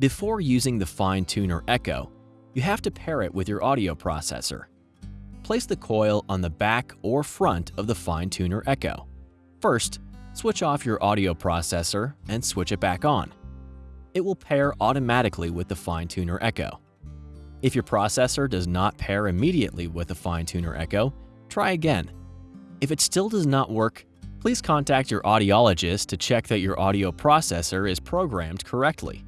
Before using the Fine Tuner Echo, you have to pair it with your audio processor. Place the coil on the back or front of the Fine Tuner Echo. First, switch off your audio processor and switch it back on. It will pair automatically with the Fine Tuner Echo. If your processor does not pair immediately with the Fine Tuner Echo, try again. If it still does not work, please contact your audiologist to check that your audio processor is programmed correctly.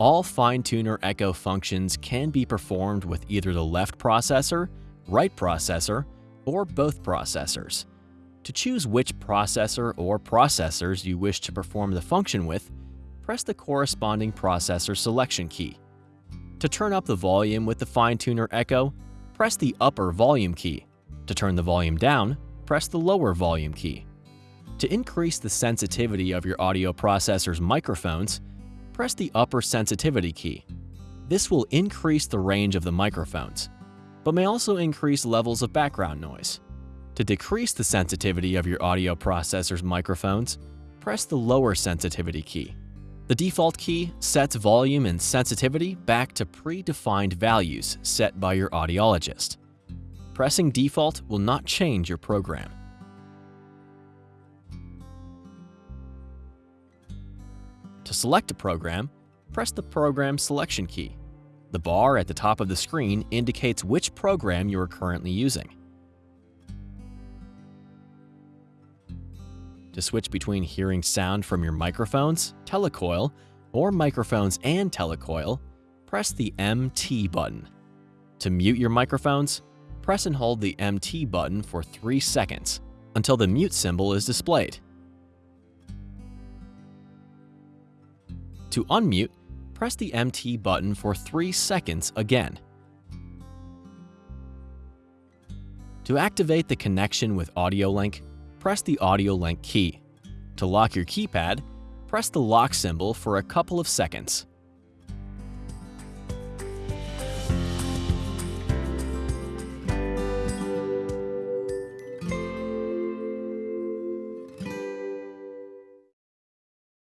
All Fine Tuner Echo functions can be performed with either the left processor, right processor, or both processors. To choose which processor or processors you wish to perform the function with, press the corresponding processor selection key. To turn up the volume with the Fine Tuner Echo, press the upper volume key. To turn the volume down, press the lower volume key. To increase the sensitivity of your audio processor's microphones, press the upper sensitivity key. This will increase the range of the microphones, but may also increase levels of background noise. To decrease the sensitivity of your audio processor's microphones, press the lower sensitivity key. The default key sets volume and sensitivity back to predefined values set by your audiologist. Pressing default will not change your program. To select a program, press the Program selection key. The bar at the top of the screen indicates which program you are currently using. To switch between hearing sound from your microphones, telecoil, or microphones and telecoil, press the MT button. To mute your microphones, press and hold the MT button for 3 seconds until the mute symbol is displayed. To unmute, press the MT button for 3 seconds again. To activate the connection with AudioLink, press the AudioLink key. To lock your keypad, press the lock symbol for a couple of seconds.